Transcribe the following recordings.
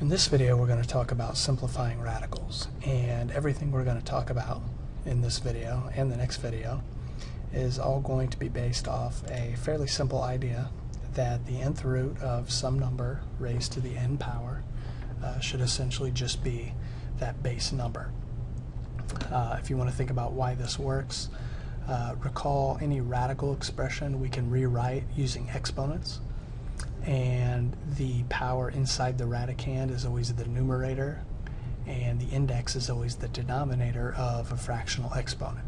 In this video we're going to talk about simplifying radicals and everything we're going to talk about in this video and the next video is all going to be based off a fairly simple idea that the nth root of some number raised to the n power uh, should essentially just be that base number. Uh, if you want to think about why this works, uh, recall any radical expression we can rewrite using exponents and the power inside the radicand is always the numerator and the index is always the denominator of a fractional exponent.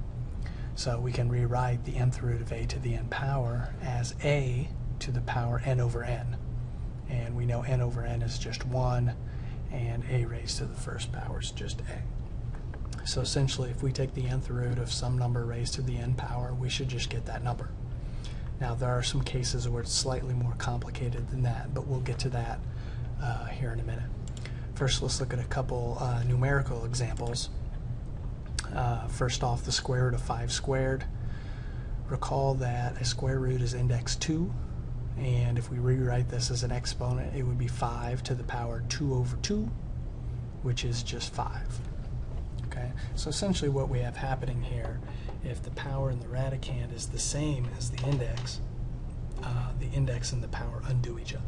So we can rewrite the nth root of a to the n power as a to the power n over n. And we know n over n is just 1 and a raised to the first power is just a. So essentially if we take the nth root of some number raised to the n power, we should just get that number. Now there are some cases where it's slightly more complicated than that, but we'll get to that uh, here in a minute. First let's look at a couple uh, numerical examples. Uh, first off, the square root of 5 squared. Recall that a square root is index 2, and if we rewrite this as an exponent, it would be 5 to the power 2 over 2, which is just 5. Okay, so essentially what we have happening here if the power in the radicand is the same as the index, uh, the index and the power undo each other.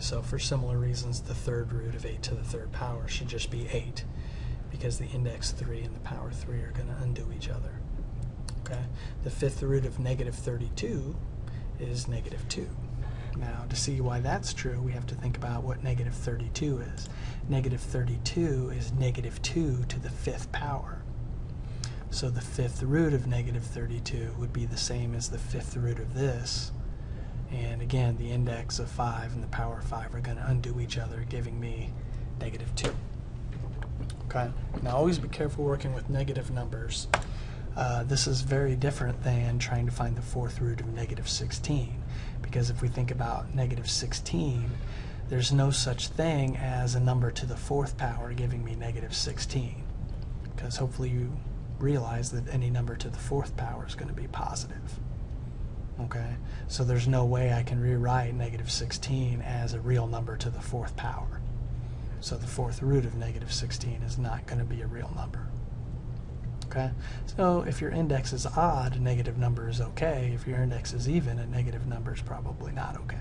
So for similar reasons, the third root of 8 to the third power should just be 8 because the index 3 and the power 3 are going to undo each other. Okay. The fifth root of negative 32 is negative 2. Now, to see why that's true, we have to think about what negative 32 is. Negative 32 is negative 2 to the fifth power. So the fifth root of negative 32 would be the same as the fifth root of this. And again, the index of 5 and the power of 5 are going to undo each other, giving me negative 2. Okay, now always be careful working with negative numbers. Uh, this is very different than trying to find the fourth root of negative 16. Because if we think about negative 16, there's no such thing as a number to the fourth power giving me negative 16. Because hopefully you realize that any number to the fourth power is going to be positive. Okay, so there's no way I can rewrite negative 16 as a real number to the fourth power. So the fourth root of negative 16 is not going to be a real number. Okay, so if your index is odd, a negative number is okay. If your index is even, a negative number is probably not okay.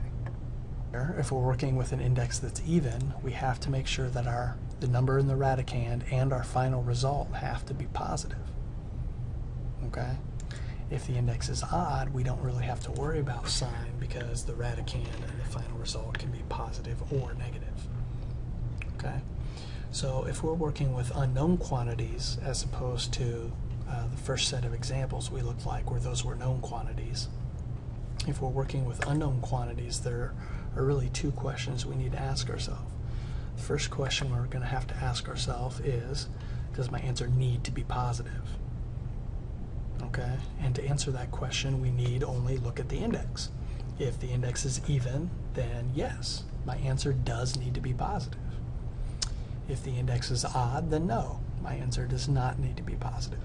If we're working with an index that's even, we have to make sure that our the number in the radicand and our final result have to be positive. Okay? If the index is odd, we don't really have to worry about sign because the radicand and the final result can be positive or negative. Okay? So if we're working with unknown quantities as opposed to uh, the first set of examples we looked like where those were known quantities, if we're working with unknown quantities, there are really two questions we need to ask ourselves. The first question we're going to have to ask ourselves is, does my answer need to be positive? Okay, and to answer that question, we need only look at the index. If the index is even, then yes, my answer does need to be positive. If the index is odd, then no, my answer does not need to be positive.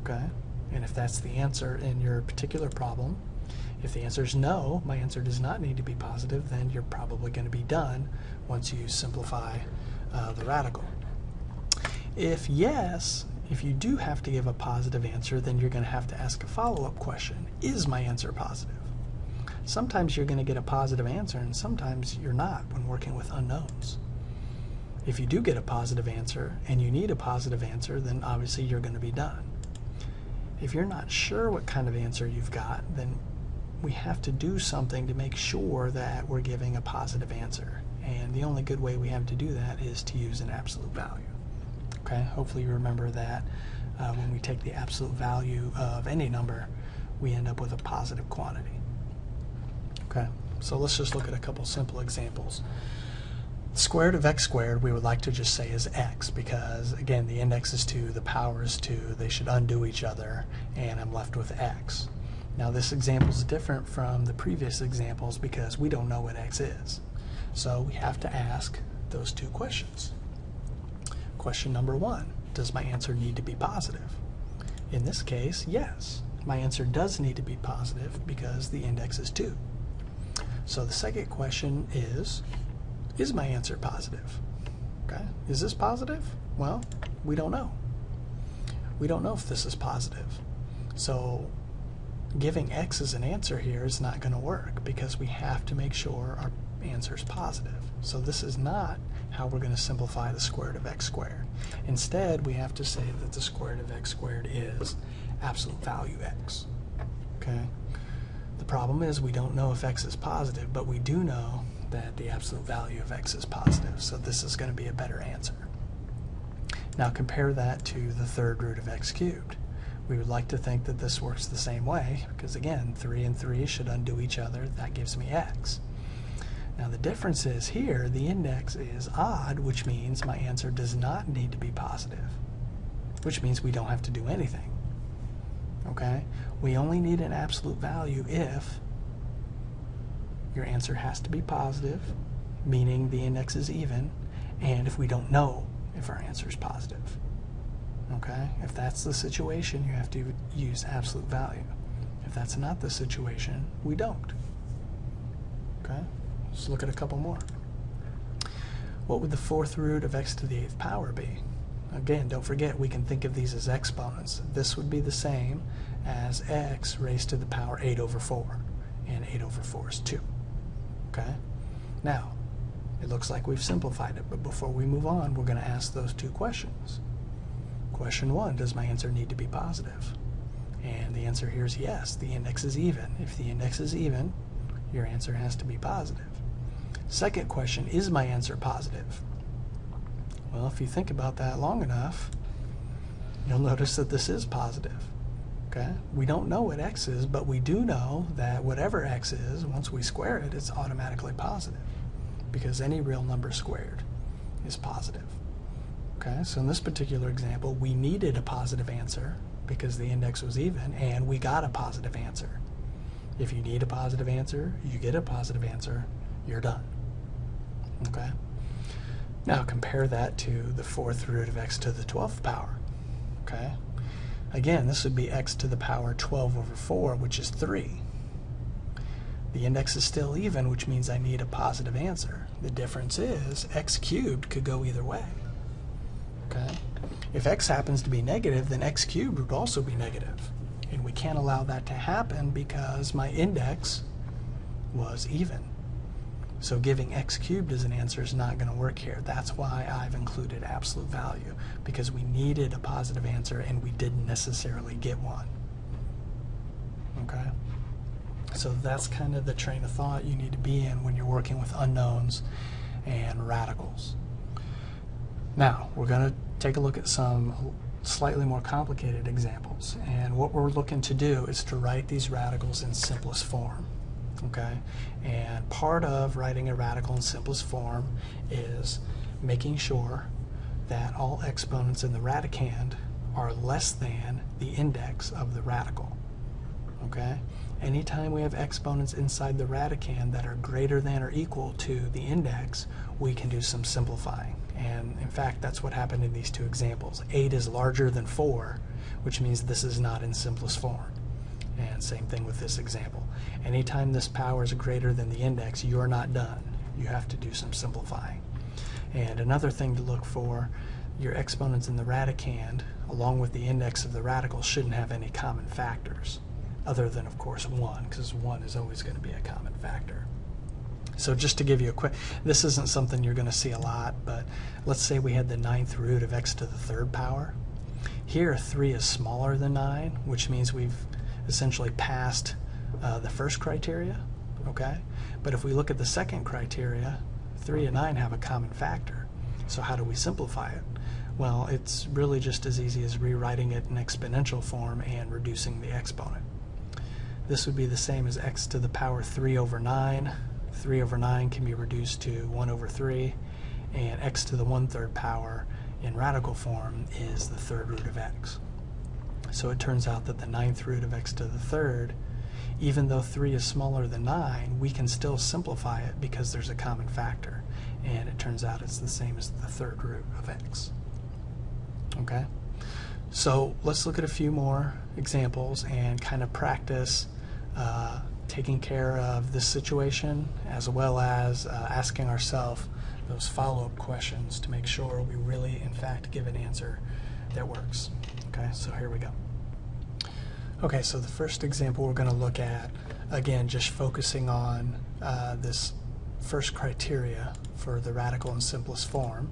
Okay, and if that's the answer in your particular problem, if the answer is no, my answer does not need to be positive, then you're probably going to be done once you simplify uh, the radical. If yes, if you do have to give a positive answer, then you're going to have to ask a follow-up question. Is my answer positive? Sometimes you're going to get a positive answer, and sometimes you're not when working with unknowns. If you do get a positive answer, and you need a positive answer, then obviously you're going to be done. If you're not sure what kind of answer you've got, then we have to do something to make sure that we're giving a positive answer. And the only good way we have to do that is to use an absolute value. Okay, hopefully you remember that uh, when we take the absolute value of any number, we end up with a positive quantity. Okay, so let's just look at a couple simple examples. Square root of x squared we would like to just say is x because again the index is 2, the power is 2, they should undo each other and I'm left with x. Now this example is different from the previous examples because we don't know what x is. So we have to ask those two questions. Question number one, does my answer need to be positive? In this case, yes. My answer does need to be positive because the index is 2. So the second question is, is my answer positive? Okay, is this positive? Well, we don't know. We don't know if this is positive. So giving x as an answer here is not going to work because we have to make sure our answer is positive. So this is not how we're going to simplify the square root of x squared. Instead, we have to say that the square root of x squared is absolute value x. Okay. The problem is we don't know if x is positive, but we do know that the absolute value of x is positive. So this is going to be a better answer. Now compare that to the third root of x cubed. We would like to think that this works the same way, because again, 3 and 3 should undo each other. That gives me x. Now the difference is here, the index is odd, which means my answer does not need to be positive, which means we don't have to do anything. Okay? We only need an absolute value if your answer has to be positive, meaning the index is even, and if we don't know if our answer is positive. Okay? If that's the situation, you have to use absolute value. If that's not the situation, we don't. Okay? Let's look at a couple more. What would the fourth root of x to the eighth power be? Again, don't forget we can think of these as exponents. This would be the same as x raised to the power 8 over 4. And 8 over 4 is 2. Okay? Now, it looks like we've simplified it, but before we move on, we're going to ask those two questions. Question one, does my answer need to be positive? And the answer here is yes, the index is even. If the index is even, your answer has to be positive. Second question, is my answer positive? Well, if you think about that long enough, you'll notice that this is positive. Okay? We don't know what x is, but we do know that whatever x is, once we square it, it's automatically positive because any real number squared is positive. Okay, so in this particular example, we needed a positive answer because the index was even, and we got a positive answer. If you need a positive answer, you get a positive answer, you're done. Okay? Now compare that to the fourth root of x to the 12th power. Okay? Again, this would be x to the power 12 over 4, which is 3. The index is still even, which means I need a positive answer. The difference is x cubed could go either way. Okay? If x happens to be negative, then x cubed would also be negative. And we can't allow that to happen because my index was even. So giving x cubed as an answer is not going to work here. That's why I've included absolute value, because we needed a positive answer and we didn't necessarily get one. Okay? So that's kind of the train of thought you need to be in when you're working with unknowns and radicals. Now, we're going to take a look at some slightly more complicated examples. And what we're looking to do is to write these radicals in simplest form. Okay? And part of writing a radical in simplest form is making sure that all exponents in the radicand are less than the index of the radical. Okay? Anytime we have exponents inside the radicand that are greater than or equal to the index, we can do some simplifying. And in fact, that's what happened in these two examples. 8 is larger than 4, which means this is not in simplest form. And same thing with this example. Anytime this power is greater than the index, you're not done. You have to do some simplifying. And another thing to look for, your exponents in the radicand, along with the index of the radical, shouldn't have any common factors other than, of course, 1, because 1 is always going to be a common factor. So just to give you a quick, this isn't something you're going to see a lot, but let's say we had the ninth root of x to the third power. Here, 3 is smaller than 9, which means we've essentially passed uh, the first criteria, okay? But if we look at the second criteria, 3 and 9 have a common factor. So how do we simplify it? Well, it's really just as easy as rewriting it in exponential form and reducing the exponent. This would be the same as x to the power 3 over 9. 3 over 9 can be reduced to 1 over 3, and x to the 1 third power in radical form is the third root of x. So it turns out that the ninth root of x to the third, even though 3 is smaller than 9, we can still simplify it because there's a common factor. And it turns out it's the same as the third root of x. Okay? So let's look at a few more examples and kind of practice uh, taking care of this situation as well as uh, asking ourselves those follow-up questions to make sure we really, in fact, give an answer that works. Okay, so here we go. Okay, so the first example we're going to look at, again, just focusing on uh, this first criteria for the radical and simplest form.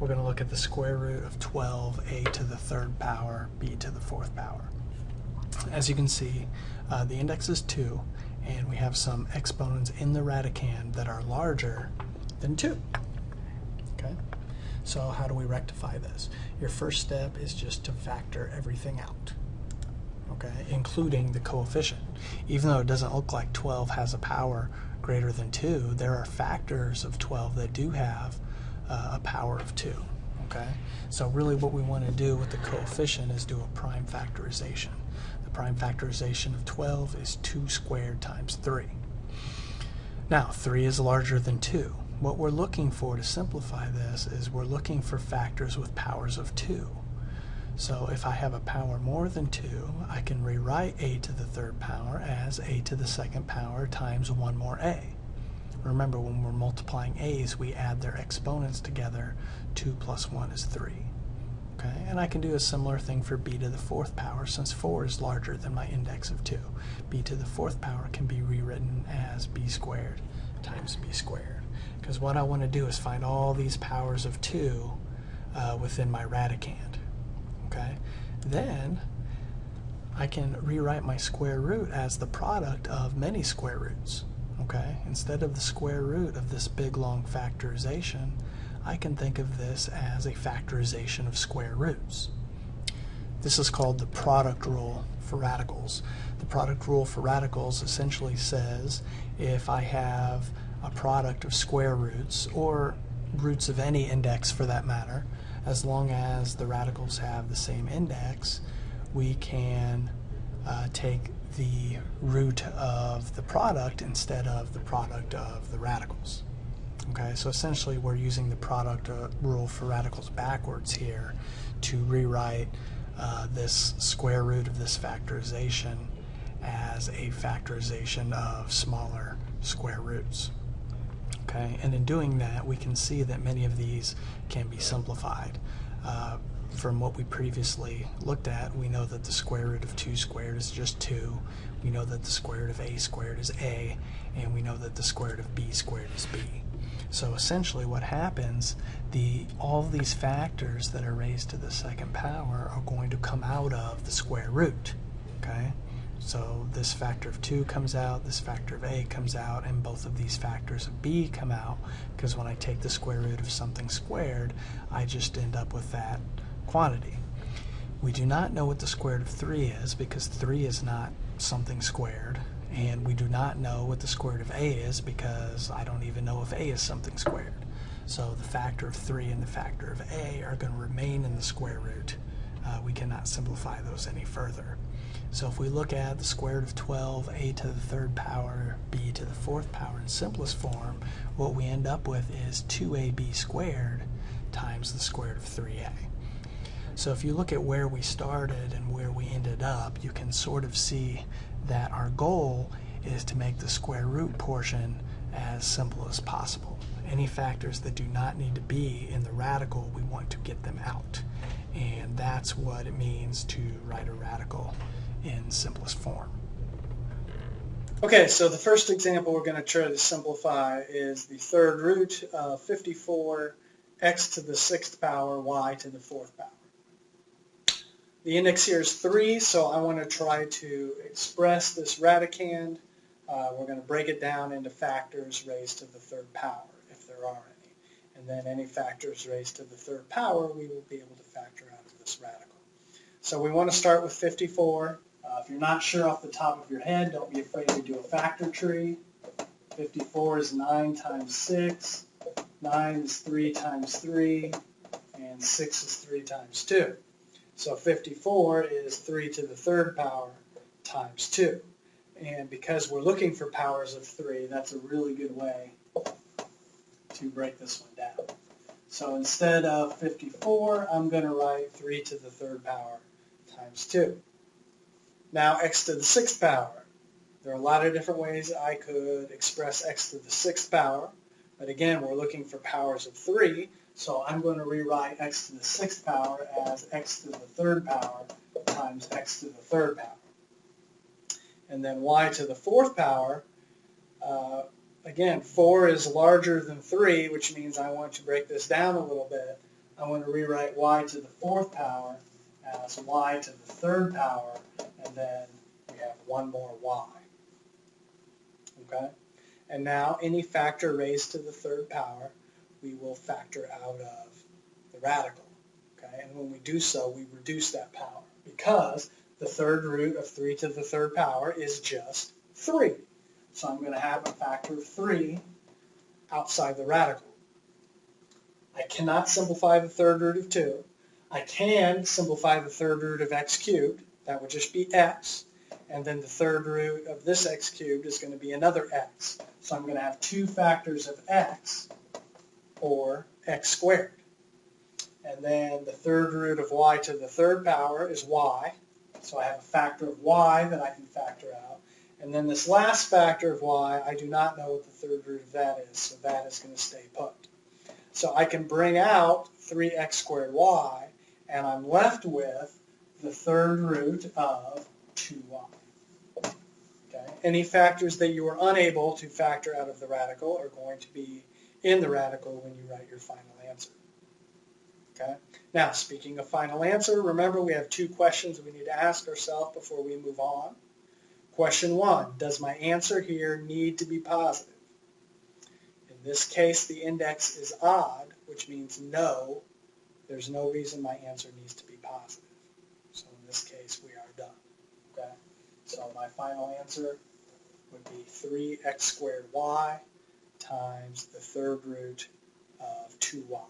We're going to look at the square root of 12a to the third power b to the fourth power. As you can see, uh, the index is 2, and we have some exponents in the radicand that are larger than 2. Okay? So how do we rectify this? Your first step is just to factor everything out, okay, including the coefficient. Even though it doesn't look like 12 has a power greater than 2, there are factors of 12 that do have uh, a power of 2. Okay, so really what we want to do with the coefficient is do a prime factorization. Prime factorization of 12 is 2 squared times 3. Now, 3 is larger than 2. What we're looking for to simplify this is we're looking for factors with powers of 2. So if I have a power more than 2, I can rewrite a to the third power as a to the second power times 1 more a. Remember, when we're multiplying a's, we add their exponents together. 2 plus 1 is 3. Okay, and I can do a similar thing for b to the fourth power since 4 is larger than my index of 2. b to the fourth power can be rewritten as b squared times b squared because what I want to do is find all these powers of 2 uh, within my radicand. Okay, Then I can rewrite my square root as the product of many square roots. Okay, Instead of the square root of this big long factorization, I can think of this as a factorization of square roots. This is called the product rule for radicals. The product rule for radicals essentially says if I have a product of square roots, or roots of any index for that matter, as long as the radicals have the same index, we can uh, take the root of the product instead of the product of the radicals. Okay, so essentially we're using the product uh, rule for radicals backwards here to rewrite uh, this square root of this factorization as a factorization of smaller square roots. Okay, and in doing that, we can see that many of these can be simplified. Uh, from what we previously looked at, we know that the square root of 2 squared is just 2. We know that the square root of a squared is a, and we know that the square root of b squared is b. So essentially what happens, the all these factors that are raised to the second power are going to come out of the square root. Okay? So this factor of 2 comes out, this factor of a comes out, and both of these factors of b come out, because when I take the square root of something squared, I just end up with that quantity. We do not know what the square root of 3 is, because 3 is not something squared, and we do not know what the square root of a is, because I don't even know if a is something squared. So the factor of 3 and the factor of a are going to remain in the square root. Uh, we cannot simplify those any further. So if we look at the square root of 12, a to the third power, b to the fourth power in simplest form, what we end up with is 2ab squared times the square root of 3a. So if you look at where we started and where we ended up, you can sort of see that our goal is to make the square root portion as simple as possible. Any factors that do not need to be in the radical, we want to get them out. And that's what it means to write a radical in simplest form. Okay, so the first example we're going to try to simplify is the third root of 54 x to the sixth power y to the fourth power. The index here is 3, so I want to try to express this radicand. Uh, we're going to break it down into factors raised to the third power, if there are any. And then any factors raised to the third power, we will be able to factor out of this radical. So we want to start with 54. Uh, if you're not sure off the top of your head, don't be afraid to do a factor tree. 54 is 9 times 6, 9 is 3 times 3, and 6 is 3 times 2. So 54 is 3 to the third power times 2. And because we're looking for powers of 3, that's a really good way to break this one down. So instead of 54, I'm going to write 3 to the third power times 2. Now x to the sixth power. There are a lot of different ways I could express x to the sixth power. But again, we're looking for powers of 3, so I'm going to rewrite x to the sixth power as x to the third power times x to the third power. And then y to the fourth power, uh, again, 4 is larger than 3, which means I want to break this down a little bit. I want to rewrite y to the fourth power as y to the third power, and then we have one more y. Okay? And now any factor raised to the third power, we will factor out of the radical. Okay? And when we do so, we reduce that power because the third root of 3 to the third power is just 3. So I'm going to have a factor of 3 outside the radical. I cannot simplify the third root of 2. I can simplify the third root of x cubed. That would just be x. And then the third root of this x cubed is going to be another x. So I'm going to have two factors of x, or x squared. And then the third root of y to the third power is y. So I have a factor of y that I can factor out. And then this last factor of y, I do not know what the third root of that is, so that is going to stay put. So I can bring out 3x squared y, and I'm left with the third root of 2y. Okay? Any factors that you are unable to factor out of the radical are going to be in the radical when you write your final answer. Okay? Now, speaking of final answer, remember we have two questions we need to ask ourselves before we move on. Question one, does my answer here need to be positive? In this case, the index is odd, which means no. There's no reason my answer needs to be positive. So in this case, we are done. Okay? So my final answer would be 3x squared y times the third root of 2y.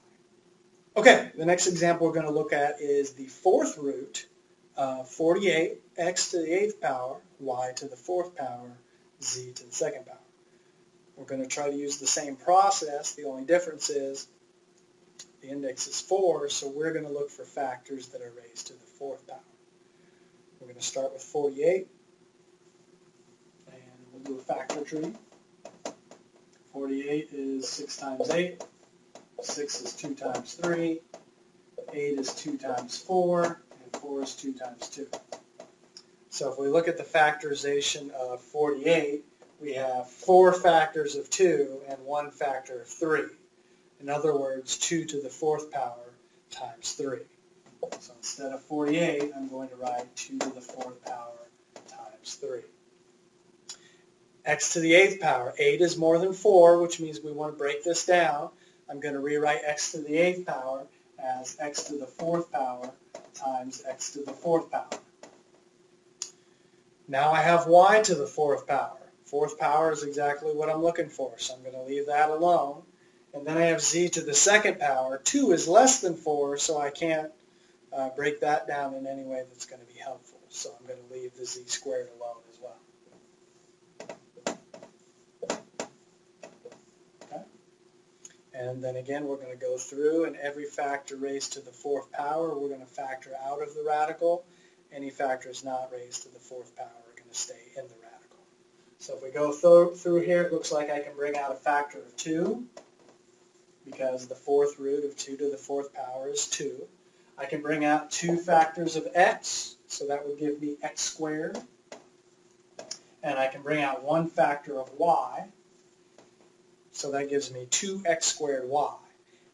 Okay, the next example we're going to look at is the fourth root of 48, x to the eighth power, y to the fourth power, z to the second power. We're going to try to use the same process. The only difference is the index is 4, so we're going to look for factors that are raised to the fourth power. We're going to start with 48, and we'll do a factor tree. 48 is 6 times 8. 6 is 2 times 3. 8 is 2 times 4. And 4 is 2 times 2. So if we look at the factorization of 48, we have 4 factors of 2 and 1 factor of 3. In other words, 2 to the 4th power times 3. So instead of 48, I'm going to write 2 to the 4th power times 3 x to the eighth power. 8 is more than 4, which means we want to break this down. I'm going to rewrite x to the eighth power as x to the fourth power times x to the fourth power. Now I have y to the fourth power. Fourth power is exactly what I'm looking for, so I'm going to leave that alone. And then I have z to the second power. 2 is less than 4, so I can't uh, break that down in any way that's going to be helpful. So I'm going to leave the z squared alone as well. And then again, we're going to go through and every factor raised to the fourth power, we're going to factor out of the radical. Any factors not raised to the fourth power are going to stay in the radical. So if we go th through here, it looks like I can bring out a factor of 2 because the fourth root of 2 to the fourth power is 2. I can bring out two factors of x, so that would give me x squared. And I can bring out one factor of y, so that gives me 2x squared y.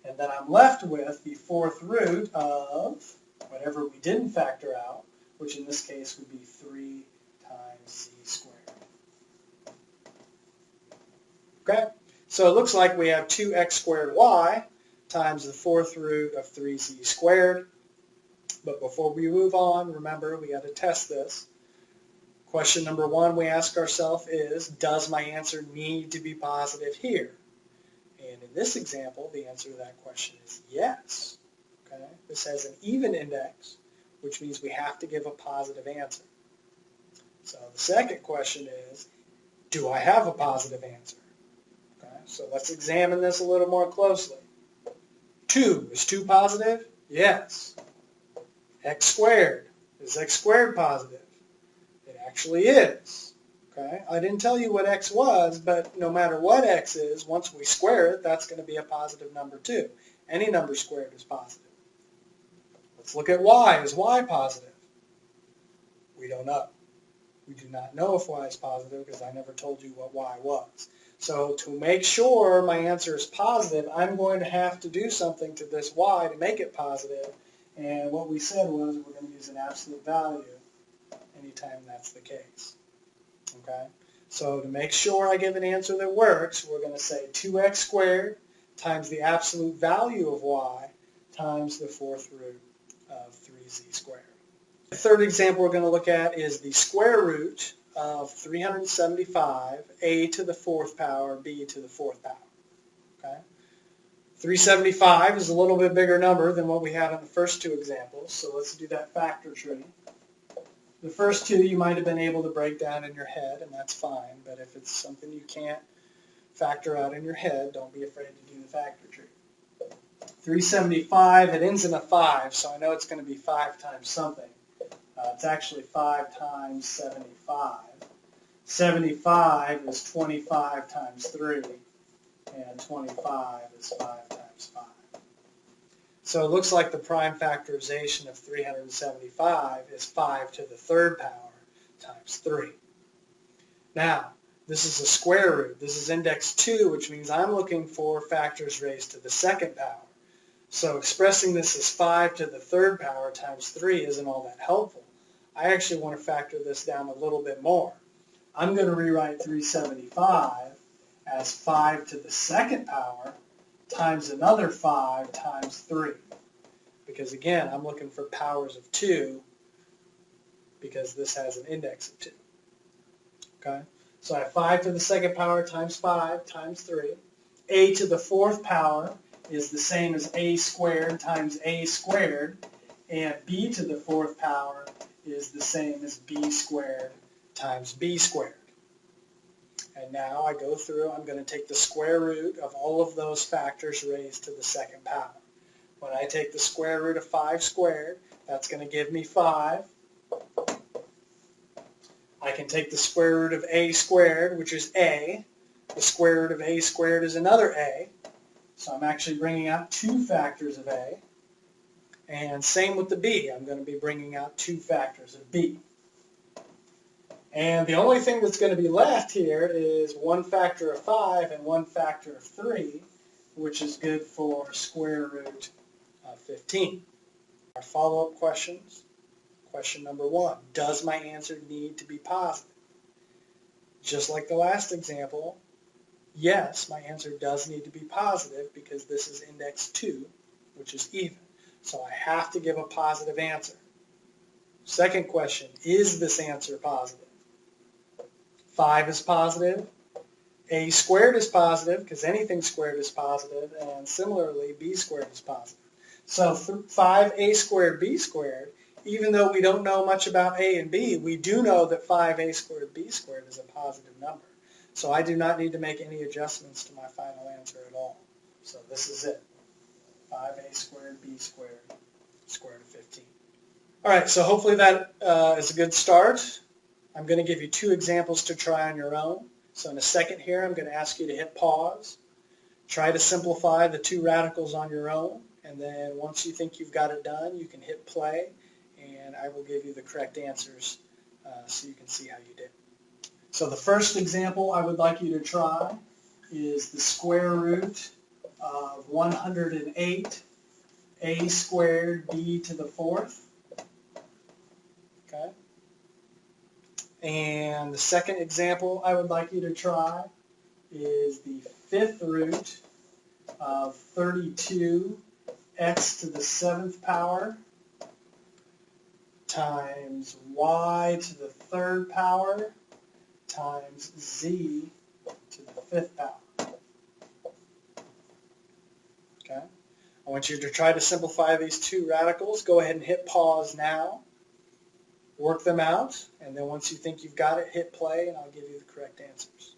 And then I'm left with the fourth root of whatever we didn't factor out, which in this case would be 3 times z squared. Okay, so it looks like we have 2x squared y times the fourth root of 3z squared. But before we move on, remember we got to test this. Question number one we ask ourselves is, does my answer need to be positive here? And in this example, the answer to that question is yes. Okay? This has an even index, which means we have to give a positive answer. So the second question is, do I have a positive answer? Okay? So let's examine this a little more closely. 2, is 2 positive? Yes. x squared, is x squared positive? Actually is. Okay, I didn't tell you what x was, but no matter what x is, once we square it, that's going to be a positive number too. Any number squared is positive. Let's look at y. Is y positive? We don't know. We do not know if y is positive because I never told you what y was. So to make sure my answer is positive, I'm going to have to do something to this y to make it positive. And what we said was we're going to use an absolute value anytime that's the case. Okay? So to make sure I give an answer that works, we're going to say 2x squared times the absolute value of y times the fourth root of 3z squared. The third example we're going to look at is the square root of 375, a to the fourth power, b to the fourth power. Okay? 375 is a little bit bigger number than what we had in the first two examples, so let's do that factor tree. The first two you might have been able to break down in your head, and that's fine, but if it's something you can't factor out in your head, don't be afraid to do the factor tree. 375, it ends in a 5, so I know it's going to be 5 times something. Uh, it's actually 5 times 75. 75 is 25 times 3, and 25 is 5 times 5. So it looks like the prime factorization of 375 is 5 to the third power times 3. Now, this is a square root. This is index 2, which means I'm looking for factors raised to the second power. So expressing this as 5 to the third power times 3 isn't all that helpful. I actually want to factor this down a little bit more. I'm going to rewrite 375 as 5 to the second power times another 5 times 3. Because again, I'm looking for powers of 2 because this has an index of 2. Okay? So I have 5 to the second power times 5 times 3. a to the fourth power is the same as a squared times a squared, and b to the fourth power is the same as b squared times b squared. And now I go through, I'm going to take the square root of all of those factors raised to the second power. When I take the square root of 5 squared, that's going to give me 5. I can take the square root of a squared, which is a. The square root of a squared is another a. So I'm actually bringing out two factors of A. And same with the B. I'm going to be bringing out two factors of B. And the only thing that's going to be left here is one factor of 5 and one factor of 3, which is good for square root of 15. Our follow-up questions. Question number one, does my answer need to be positive? Just like the last example, yes, my answer does need to be positive because this is index 2, which is even. So I have to give a positive answer. Second question, is this answer positive? 5 is positive. A squared is positive because anything squared is positive, and similarly, b squared is positive. So 5a squared b squared, even though we don't know much about a and b, we do know that 5a squared b squared is a positive number. So I do not need to make any adjustments to my final answer at all. So this is it. 5a squared b squared square root of 15. All right, so hopefully that uh, is a good start. I'm going to give you two examples to try on your own. So in a second here, I'm going to ask you to hit pause. Try to simplify the two radicals on your own. And then once you think you've got it done, you can hit play. And I will give you the correct answers uh, so you can see how you did. So the first example I would like you to try is the square root of 108 a squared b to the fourth. Okay. And the second example I would like you to try is the fifth root of 32 x to the seventh power times y to the third power times z to the fifth power. Okay? I want you to try to simplify these two radicals. Go ahead and hit pause now. Work them out, and then once you think you've got it, hit play, and I'll give you the correct answers.